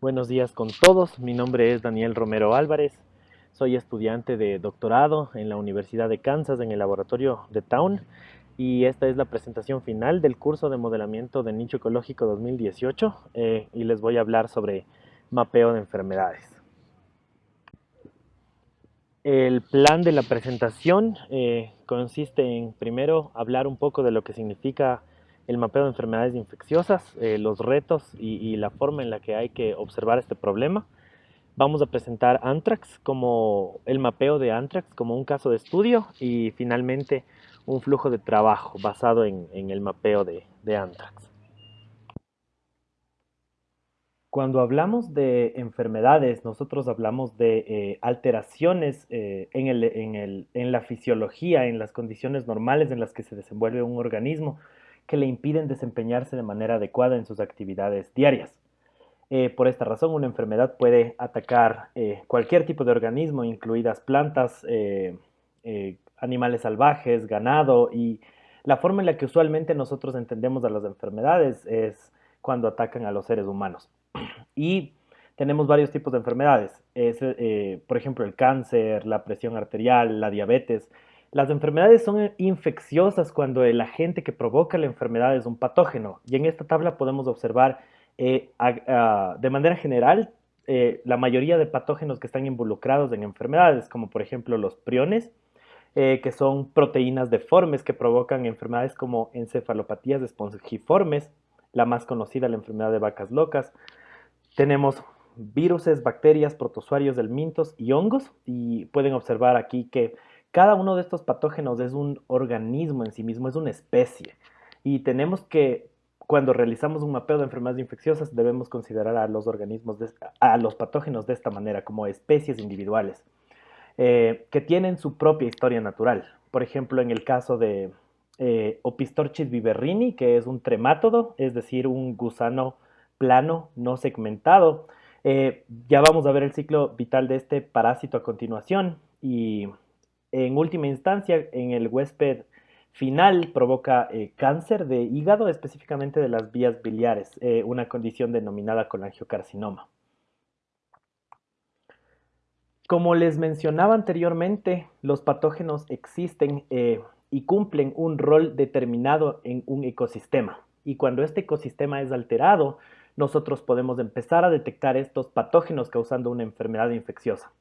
Buenos días con todos, mi nombre es Daniel Romero Álvarez, soy estudiante de doctorado en la Universidad de Kansas en el laboratorio de Town y esta es la presentación final del curso de modelamiento de nicho ecológico 2018 eh, y les voy a hablar sobre mapeo de enfermedades. El plan de la presentación eh, consiste en primero hablar un poco de lo que significa el mapeo de enfermedades infecciosas, eh, los retos y, la forma en la que hay que observar este problema. Vamos a presentar Anthrax como el mapeo de Anthrax como un caso de estudio y finalmente un flujo de trabajo basado en, el mapeo de, de Anthrax. Cuando hablamos de enfermedades, nosotros hablamos de eh, alteraciones eh, en, la fisiología, en las condiciones normales en las que se desenvuelve un organismo que le impiden desempeñarse de manera adecuada en sus actividades diarias. Eh, por esta razón, una enfermedad puede atacar cualquier tipo de organismo, incluidas plantas, animales salvajes, ganado, y la forma en la que usualmente nosotros entendemos a las enfermedades es cuando atacan a los seres humanos. Y tenemos varios tipos de enfermedades. Eh, por ejemplo, el cáncer, la presión arterial, la diabetes. Las enfermedades son infecciosas cuando el agente que provoca la enfermedad es un patógeno. Y en esta tabla podemos observar eh, de manera general eh, la mayoría de patógenos que están involucrados en enfermedades, como por ejemplo los priones, que son proteínas deformes que provocan enfermedades como encefalopatías espongiformes, la más conocida, la enfermedad de vacas locas, tenemos viruses, bacterias, protozoarios del mintos y hongos y pueden observar aquí que cada uno de estos patógenos es un organismo en sí mismo, es una especie y tenemos que cuando realizamos un mapeo de enfermedades infecciosas debemos considerar a los organismos, a los patógenos de esta manera como especies individuales eh, que tienen su propia historia natural. Por ejemplo, en el caso de eh, Opistorchis viverrini, que es un tremátodo, es decir, un gusano plano, no segmentado. Eh, ya vamos a ver el ciclo vital de este parásito a continuación y en última instancia en el huésped final provoca eh, cáncer de hígado, específicamente de las vías biliares, eh, una condición denominada colangiocarcinoma. Como les mencionaba anteriormente, los patógenos existen y cumplen un rol determinado en un ecosistema. Y cuando este ecosistema es alterado, nosotros podemos empezar a detectar estos patógenos causando una enfermedad infecciosa.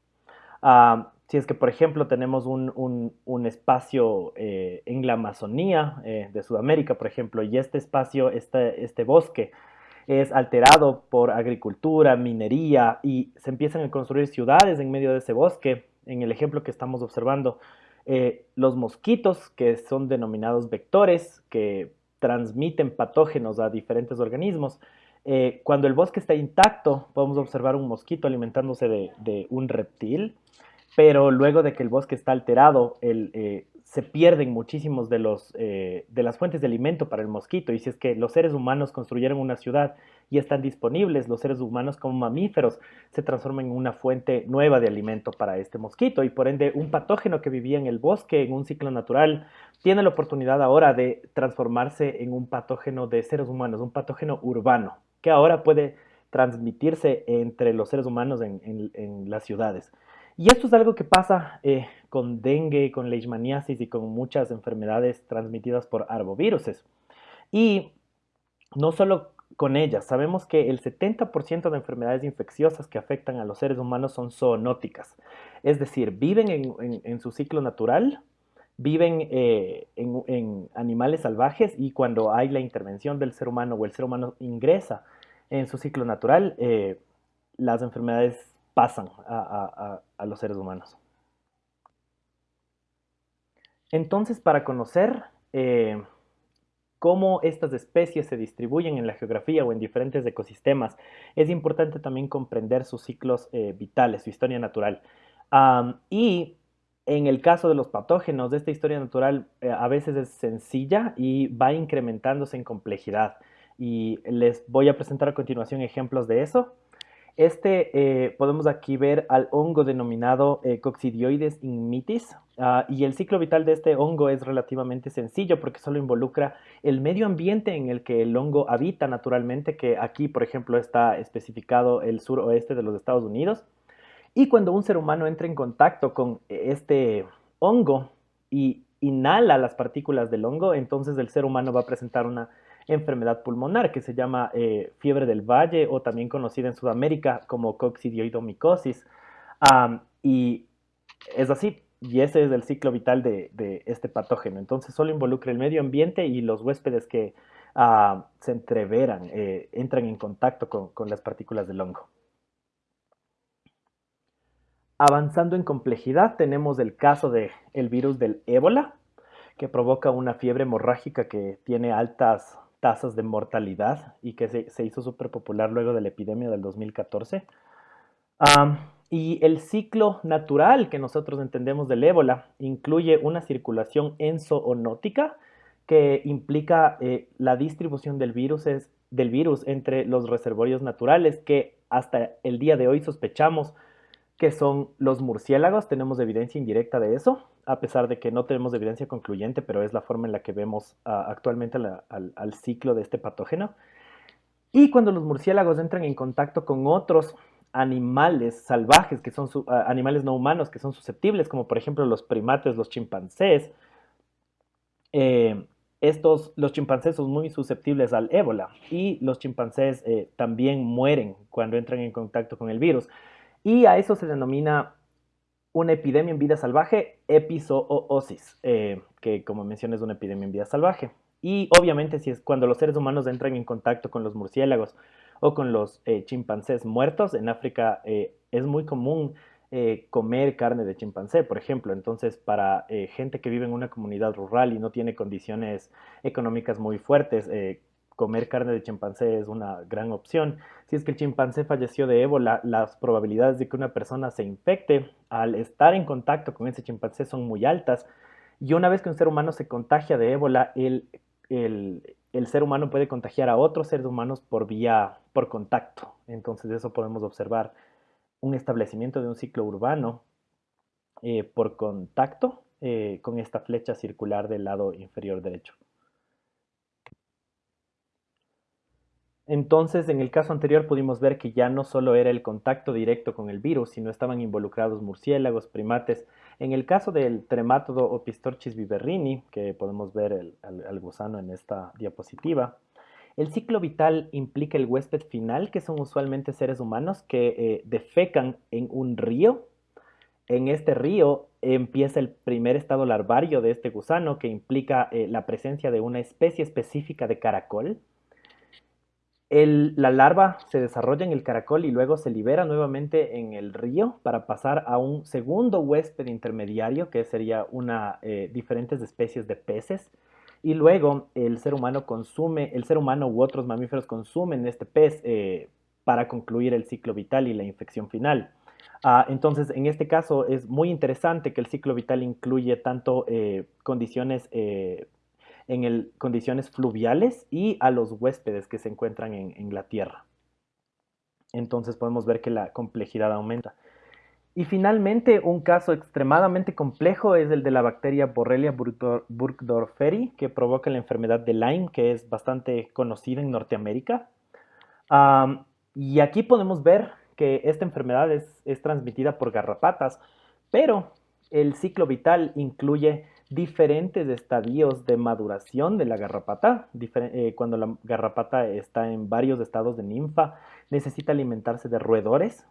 Ah, si es que, por ejemplo, tenemos un, espacio eh, en la Amazonía eh, de Sudamérica, por ejemplo, y este espacio, este, este bosque, es alterado por agricultura, minería, y se empiezan a construir ciudades en medio de ese bosque. En el ejemplo que estamos observando, eh, los mosquitos, que son denominados vectores, que transmiten patógenos a diferentes organismos, eh, cuando el bosque está intacto, podemos observar un mosquito alimentándose de, un reptil, pero luego de que el bosque está alterado, eh, se pierden muchísimos de, los, eh, de las fuentes de alimento para el mosquito. Y si es que los seres humanos construyeron una ciudad y están disponibles, los seres humanos como mamíferos se transforman en una fuente nueva de alimento para este mosquito. Y por ende, un patógeno que vivía en el bosque, en un ciclo natural, tiene la oportunidad ahora de transformarse en un patógeno de seres humanos, un patógeno urbano que ahora puede transmitirse entre los seres humanos en, las ciudades. Y esto es algo que pasa eh, con dengue, con leishmaniasis y con muchas enfermedades transmitidas por arboviruses. Y no solo con ellas, sabemos que el 70% de enfermedades infecciosas que afectan a los seres humanos son zoonóticas, es decir, viven en, su ciclo natural, viven eh, en, animales salvajes y cuando hay la intervención del ser humano o el ser humano ingresa en su ciclo natural, eh, las enfermedades pasan a, los seres humanos. Entonces, para conocer eh, cómo estas especies se distribuyen en la geografía o en diferentes ecosistemas, es importante también comprender sus ciclos vitales, su historia natural. y en el caso de los patógenos, esta historia natural eh, a veces es sencilla y va incrementándose en complejidad. Y les voy a presentar a continuación ejemplos de eso. Este, eh, podemos aquí ver al hongo denominado eh, Coccidioides inmitis uh, y el ciclo vital de este hongo es relativamente sencillo porque solo involucra el medio ambiente en el que el hongo habita naturalmente, que aquí, por ejemplo, está especificado el suroeste de los Estados Unidos. Y cuando un ser humano entra en contacto con este hongo y inhala las partículas del hongo, entonces el ser humano va a presentar una enfermedad pulmonar que se llama eh, fiebre del valle o también conocida en Sudamérica como coccidioidomicosis. y es así, y ese es el ciclo vital de, este patógeno. Entonces solo involucra el medio ambiente y los huéspedes que ah, se entreveran, eh, entran en contacto con, con, las partículas del hongo. Avanzando en complejidad, tenemos el caso del el virus del ébola, que provoca una fiebre hemorrágica que tiene altas tasas de mortalidad y que se, hizo súper popular luego de la epidemia del 2014. y el ciclo natural que nosotros entendemos del ébola incluye una circulación enzoonótica que implica eh, la distribución del virus, del virus entre los reservorios naturales que hasta el día de hoy sospechamos que son los murciélagos. Tenemos evidencia indirecta de eso, a pesar de que no tenemos evidencia concluyente, pero es la forma en la que vemos ah, actualmente al, ciclo de este patógeno. Y cuando los murciélagos entran en contacto con otros animales salvajes, que son ah, animales no humanos, que son susceptibles, como por ejemplo los primates, los chimpancés, eh, estos, los chimpancés son muy susceptibles al ébola y los chimpancés eh, también mueren cuando entran en contacto con el virus. Y a eso se denomina una epidemia en vida salvaje, epizoosis, eh, que como mencioné es una epidemia en vida salvaje. Y obviamente si es cuando los seres humanos entran en contacto con los murciélagos o con los eh, chimpancés muertos, en África eh, es muy común comer carne de chimpancé, por ejemplo. Entonces, para gente que vive en una comunidad rural y no tiene condiciones económicas muy fuertes, comer carne de chimpancé es una gran opción. Si es que el chimpancé falleció de ébola, las probabilidades de que una persona se infecte al estar en contacto con ese chimpancé son muy altas. Y una vez que un ser humano se contagia de ébola, el, el, ser humano puede contagiar a otros seres humanos por vía, por contacto. Entonces, eso podemos observar un establecimiento de un ciclo urbano eh, por contacto eh, con esta flecha circular del lado inferior derecho. Entonces, en el caso anterior pudimos ver que ya no solo era el contacto directo con el virus, sino estaban involucrados murciélagos, primates. En el caso del tremátodo Opistorchis viverrini, que podemos ver el, gusano en esta diapositiva, el ciclo vital implica el huésped final, que son usualmente seres humanos que eh, defecan en un río. En este río empieza el primer estado larvario de este gusano, que implica eh, la presencia de una especie específica de caracol la larva se desarrolla en el caracol y luego se libera nuevamente en el río para pasar a un segundo huésped intermediario que sería una eh, diferentes especies de peces y luego el ser humano consume, el ser humano u otros mamíferos consumen este pez eh, para concluir el ciclo vital y la infección final. Ah, entonces, en este caso es muy interesante que el ciclo vital incluye tanto eh, condiciones en condiciones fluviales y a los huéspedes que se encuentran en, la Tierra. Entonces podemos ver que la complejidad aumenta. Y finalmente, un caso extremadamente complejo es el de la bacteria Borrelia burgdorferi, que provoca la enfermedad de Lyme, que es bastante conocida en Norteamérica. y aquí podemos ver que esta enfermedad es, es, transmitida por garrapatas, pero el ciclo vital incluye diferentes estadios de maduración de la garrapata. Eh, cuando la garrapata está en varios estados de ninfa, necesita alimentarse de roedores.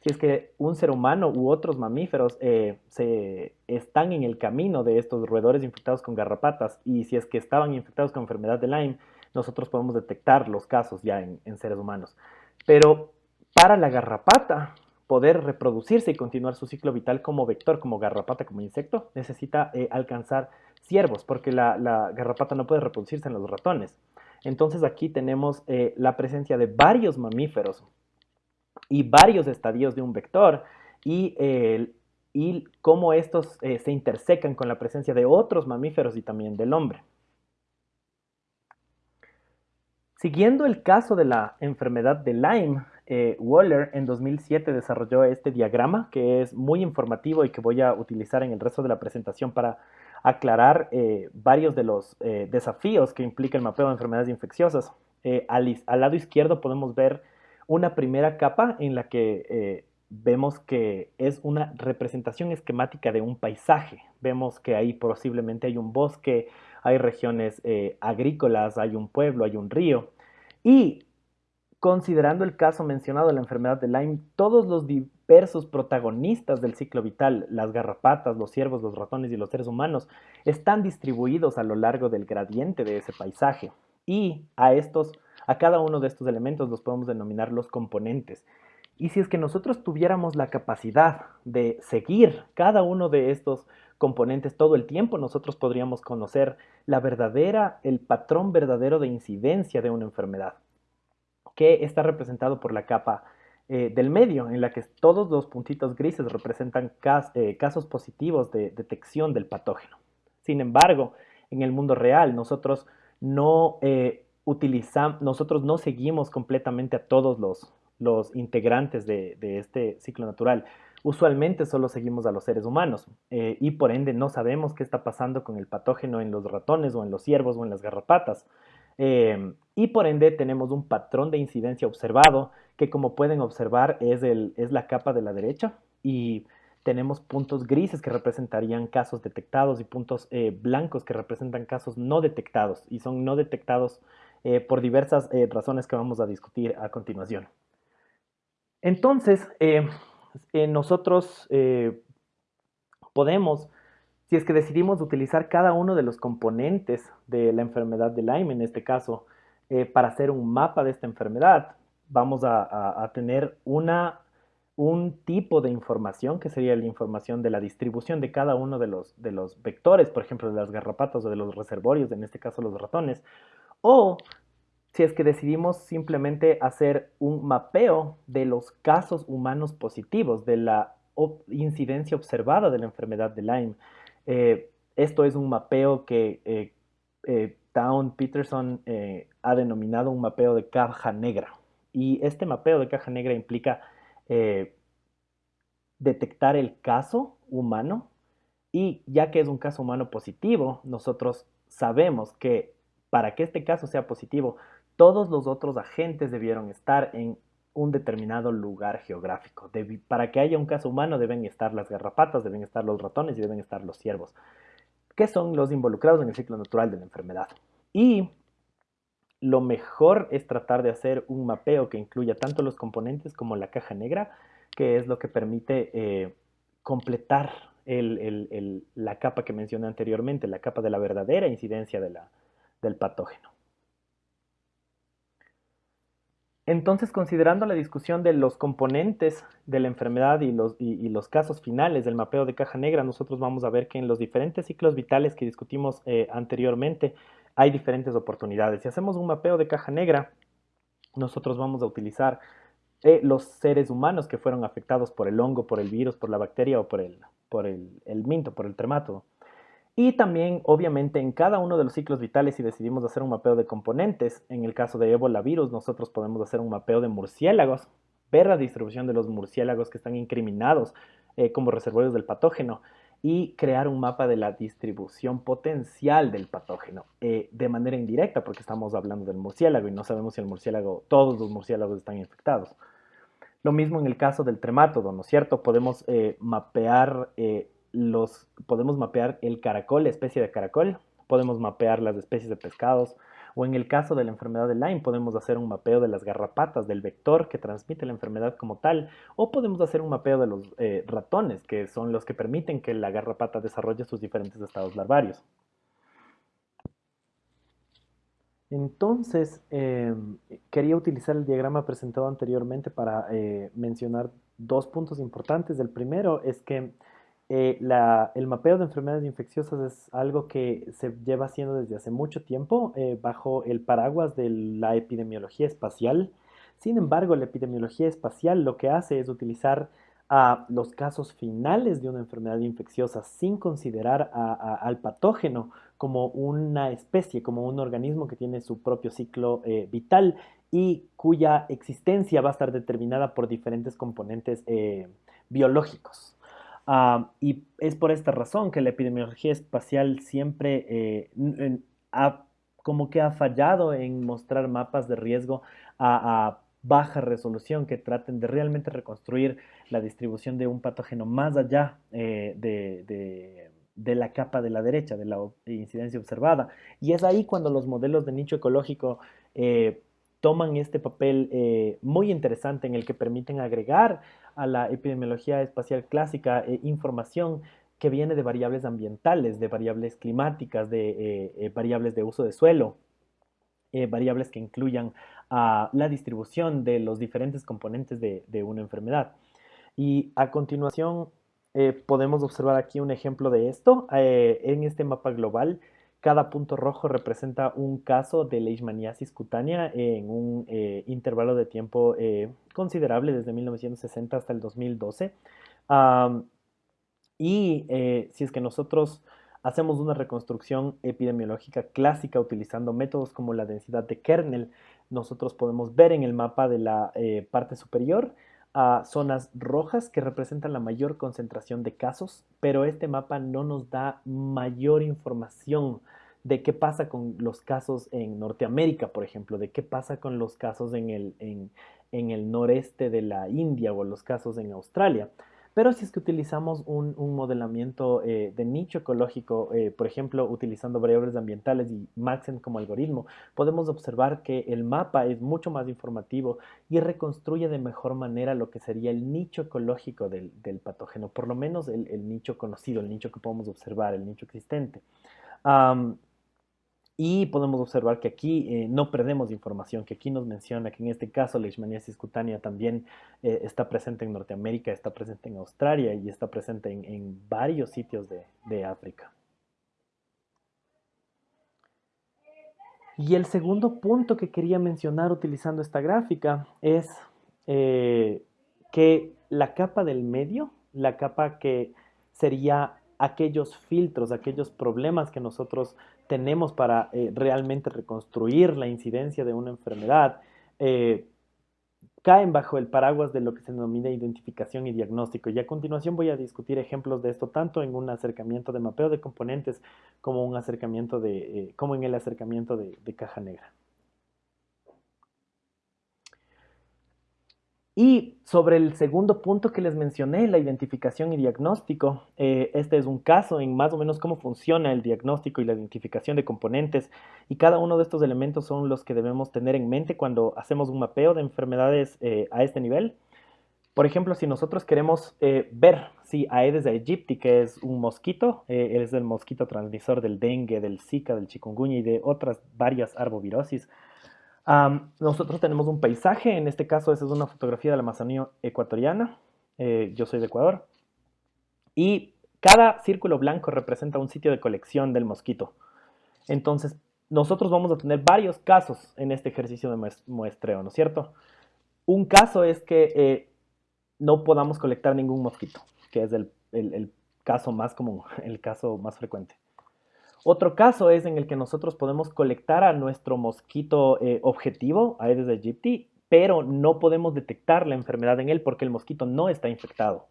Si es que un ser humano u otros mamíferos eh, se están en el camino de estos roedores infectados con garrapatas y si es que estaban infectados con enfermedad de Lyme, nosotros podemos detectar los casos ya en seres humanos. Pero para la garrapata, poder reproducirse y continuar su ciclo vital como vector, como garrapata, como insecto, necesita eh, alcanzar ciervos, porque la, garrapata no puede reproducirse en los ratones. Entonces aquí tenemos eh, la presencia de varios mamíferos y varios estadios de un vector y, y cómo estos eh, se intersecan con la presencia de otros mamíferos y también del hombre. Siguiendo el caso de la enfermedad de Lyme, eh, Waller en 2007 desarrolló este diagrama que es muy informativo y que voy a utilizar en el resto de la presentación para aclarar eh, varios de los eh, desafíos que implica el mapeo de enfermedades infecciosas. Al, al, lado izquierdo podemos ver una primera capa en la que vemos que es una representación esquemática de un paisaje. Vemos que ahí posiblemente hay un bosque, hay regiones agrícolas, hay un pueblo, hay un río. Y Considerando el caso mencionado de la enfermedad de Lyme, todos los diversos protagonistas del ciclo vital, las garrapatas, los ciervos, los ratones y los seres humanos, están distribuidos a lo largo del gradiente de ese paisaje. Y a estos, a cada uno de estos elementos los podemos denominar los componentes. Y si es que nosotros tuviéramos la capacidad de seguir cada uno de estos componentes todo el tiempo, nosotros podríamos conocer la verdadera, el patrón verdadero de incidencia de una enfermedad que está representado por la capa eh, del medio, en la que todos los puntitos grises representan eh, casos positivos de detección del patógeno. Sin embargo, en el mundo real nosotros no eh, utilizamos, nosotros no seguimos completamente a todos los, los integrantes de, de, este ciclo natural. Usualmente solo seguimos a los seres humanos y por ende no sabemos qué está pasando con el patógeno en los ratones o en los ciervos o en las garrapatas. Em, y por ende tenemos un patrón de incidencia observado que como pueden observar es, el, es la capa de la derecha y tenemos puntos grises que representarían casos detectados y puntos eh, blancos que representan casos no detectados y son no detectados eh, por diversas eh, razones que vamos a discutir a continuación. Entonces, nosotros podemos si es que decidimos utilizar cada uno de los componentes de la enfermedad de Lyme, en este caso, eh, para hacer un mapa de esta enfermedad, vamos a, tener una, un tipo de información que sería la información de la distribución de cada uno de los, de los vectores, por ejemplo, de las garrapatas o de los reservorios, en este caso los ratones, o si es que decidimos simplemente hacer un mapeo de los casos humanos positivos, de la incidencia observada de la enfermedad de Lyme. Eh, esto es un mapeo que eh, eh, Town Peterson ha denominado un mapeo de caja negra. Y este mapeo de caja negra implica detectar el caso humano y ya que es un caso humano positivo, nosotros sabemos que para que este caso sea positivo, todos los otros agentes debieron estar en un determinado lugar geográfico. para que haya un caso humano deben estar las garrapatas, deben estar los ratones y deben estar los ciervos, que son los involucrados en el ciclo natural de la enfermedad. Y lo mejor es tratar de hacer un mapeo que incluya tanto los componentes como la caja negra, que es lo que permite eh, completar la capa que mencioné anteriormente, la capa de la verdadera incidencia del patógeno. Entonces, considerando la discusión de los componentes de la enfermedad y los, casos finales del mapeo de caja negra, nosotros vamos a ver que en los diferentes ciclos vitales que discutimos eh, anteriormente hay diferentes oportunidades. Si hacemos un mapeo de caja negra, nosotros vamos a utilizar eh, los seres humanos que fueron afectados por el hongo, por el virus, por la bacteria o por el, por el, el minto, por el tremato. Y también, obviamente, en cada uno de los ciclos vitales, si decidimos hacer un mapeo de componentes, en el caso de ébola virus, nosotros podemos hacer un mapeo de murciélagos, ver la distribución de los murciélagos que están incriminados eh, como reservorios del patógeno y crear un mapa de la distribución potencial del patógeno eh, de manera indirecta, porque estamos hablando del murciélago y no sabemos si el murciélago, todos los murciélagos están infectados. Lo mismo en el caso del tremátodo, ¿no es cierto? Podemos eh, mapear los, podemos mapear el caracol, especie de caracol, podemos mapear las especies de pescados, o en el caso de la enfermedad de Lyme podemos hacer un mapeo de las garrapatas, del vector que transmite la enfermedad como tal, o podemos hacer un mapeo de los eh, ratones, que son los que permiten que la garrapata desarrolle sus diferentes estados larvarios. Entonces, em, quería utilizar el diagrama presentado anteriormente para eh, mencionar dos puntos importantes. El primero es que eh, el mapeo de enfermedades infecciosas es algo que se lleva haciendo desde hace mucho tiempo eh, bajo el paraguas de la epidemiología espacial. Sin embargo, la epidemiología espacial lo que hace es utilizar a los casos finales de una enfermedad infecciosa sin considerar al patógeno como una especie, como un organismo que tiene su propio ciclo eh, vital y cuya existencia va a estar determinada por diferentes componentes biológicos. Ah, y es por esta razón que la epidemiología espacial siempre eh, ha, como que ha fallado en mostrar mapas de riesgo a, baja resolución que traten de realmente reconstruir la distribución de un patógeno más allá eh, de, la capa de la derecha, de la incidencia observada. Y es ahí cuando los modelos de nicho ecológico eh, toman este papel muy interesante en el que permiten agregar a la epidemiología espacial clásica eh, información que viene de variables ambientales, de variables climáticas, de eh, eh, variables de uso de suelo, variables que incluyan la distribución de los diferentes componentes de, de una enfermedad. Y a continuación podemos observar aquí un ejemplo de esto. en este mapa global cada punto rojo representa un caso de leishmaniasis cutánea en un eh, intervalo de tiempo eh, considerable, desde 1960 hasta el 2012. y eh, si es que nosotros hacemos una reconstrucción epidemiológica clásica utilizando métodos como la densidad de kernel, nosotros podemos ver en el mapa de la parte superior a zonas rojas que representan la mayor concentración de casos, pero este mapa no nos da mayor información de qué pasa con los casos en Norteamérica, por ejemplo, de qué pasa con los casos en el, en, el noreste de la India o los casos en Australia. Pero si es que utilizamos un, modelamiento eh, de nicho ecológico, eh, por ejemplo, utilizando variables ambientales y Maxent como algoritmo, podemos observar que el mapa es mucho más informativo y reconstruye de mejor manera lo que sería el nicho ecológico del, patógeno, por lo menos el, nicho conocido, el nicho que podemos observar, el nicho existente. Y podemos observar que aquí eh, no perdemos información, que aquí nos menciona que en este caso la leishmaniasis cutánea también eh, está presente en Norteamérica, está presente en Australia y está presente en, varios sitios de, África. Y el segundo punto que quería mencionar utilizando esta gráfica es eh, que la capa del medio, la capa que sería aquellos filtros, aquellos problemas que nosotros tenemos para eh, realmente reconstruir la incidencia de una enfermedad, eh, caen bajo el paraguas de lo que se denomina identificación y diagnóstico. Y a continuación voy a discutir ejemplos de esto tanto en un acercamiento de mapeo de componentes como, un acercamiento de, eh, como en el acercamiento de caja negra. Y sobre el segundo punto que les mencioné, la identificación y diagnóstico, eh, este es un caso en más o menos cómo funciona el diagnóstico y la identificación de componentes y cada uno de estos elementos son los que debemos tener en mente cuando hacemos un mapeo de enfermedades eh, a este nivel. Por ejemplo, si nosotros queremos eh, ver si Aedes aegypti, que es un mosquito, es el mosquito transmisor del dengue, del zika, del chikungunya y de otras varias arbovirosis, nosotros tenemos un paisaje, en este caso esa es una fotografía de la Amazonía ecuatoriana, eh, yo soy de Ecuador, y cada círculo blanco representa un sitio de colección del mosquito. Entonces, nosotros vamos a tener varios casos en este ejercicio de muestreo, ¿no es cierto? Un caso es que eh, no podamos colectar ningún mosquito, que es el caso más común, el caso más frecuente. Otro caso es en el que nosotros podemos colectar a nuestro mosquito eh, objetivo, Aedes aegypti, pero no podemos detectar la enfermedad en él porque el mosquito no está infectado.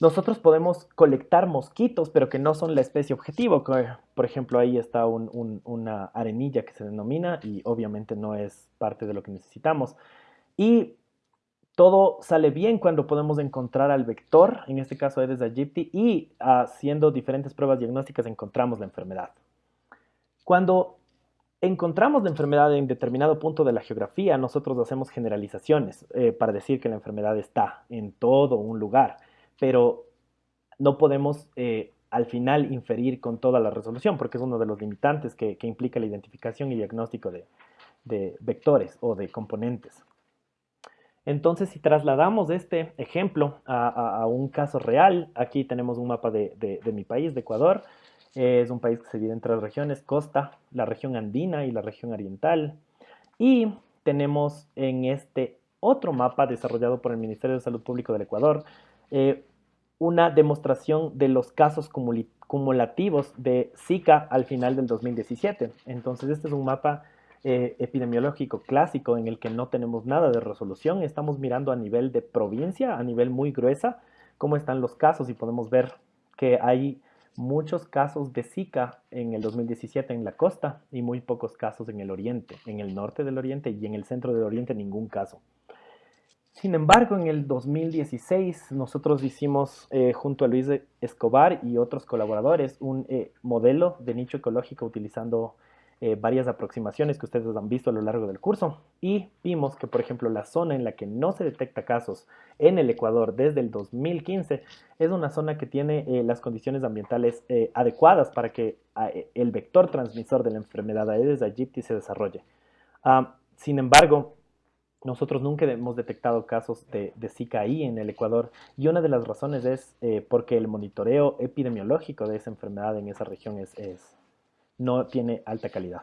Nosotros podemos colectar mosquitos, pero que no son la especie objetivo. Por ejemplo, ahí está una arenilla que se denomina y obviamente no es parte de lo que necesitamos. Y todo sale bien cuando podemos encontrar al vector, en este caso Aedes aegypti, y haciendo diferentes pruebas diagnósticas encontramos la enfermedad. Cuando encontramos la enfermedad en determinado punto de la geografía, nosotros hacemos generalizaciones eh, para decir que la enfermedad está en todo un lugar, pero no podemos eh, al final inferir con toda la resolución, porque es uno de los limitantes que, implica la identificación y diagnóstico de vectores o de componentes. Entonces, si trasladamos este ejemplo a, un caso real, aquí tenemos un mapa de, mi país, de Ecuador. es un país que se divide en tres regiones, costa, la región andina y la región oriental. Y tenemos en este otro mapa desarrollado por el Ministerio de Salud Pública del Ecuador, eh, una demostración de los casos cumulativos de Zika al final del 2017. Entonces, este es un mapa eh, epidemiológico clásico en el que no tenemos nada de resolución. Estamos mirando a nivel de provincia, a nivel muy gruesa, cómo están los casos y podemos ver que hay muchos casos de Zika en el 2017 en la costa y muy pocos casos en el oriente, en el norte del oriente y en el centro del oriente ningún caso. Sin embargo, en el 2016 nosotros hicimos eh, junto a Luis Escobar y otros colaboradores un eh, modelo de nicho ecológico utilizando eh, varias aproximaciones que ustedes han visto a lo largo del curso y vimos que, por ejemplo, la zona en la que no se detecta casos en el Ecuador desde el 2015 es una zona que tiene eh, las condiciones ambientales eh, adecuadas para que el vector transmisor de la enfermedad Aedes aegypti se desarrolle. Ah, sin embargo, nosotros nunca hemos detectado casos de, Zika ahí en el Ecuador y una de las razones es porque el monitoreo epidemiológico de esa enfermedad en esa región es no tiene alta calidad.